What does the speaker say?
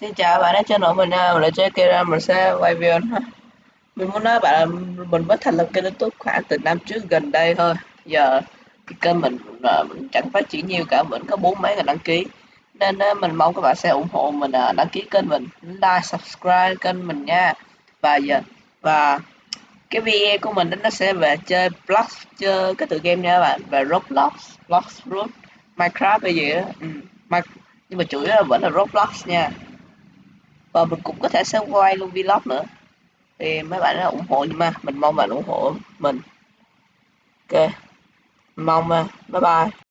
Xin chào bạn đã channel mình nào? Là chơi kira mình sẽ quay video ha. Mình muốn nói bạn là mình mới thành lập kênh youtube khoảng từ năm trước gần đây thôi. Giờ thì kênh mình, ờ, mình chẳng phát triển nhiều cả, mình có bốn mấy người đăng ký. Nên ờ, mình mong các bạn sẽ ủng hộ mình ờ, đăng ký kênh mình, like, subscribe kênh mình nha. Và giờ, và cái video của mình nó sẽ về chơi Blox, chơi cái tựa game nha các bạn. Về Roblox, Blocks Root, Minecraft hay gì đó ừ. Nhưng mà chủ yếu là vẫn là Roblox nha và mình cũng có thể sẽ quay luôn vlog nữa. Thì mấy bạn đã ủng hộ nhưng mà mình mong bạn ủng hộ mình. Ok. Mong bye bye.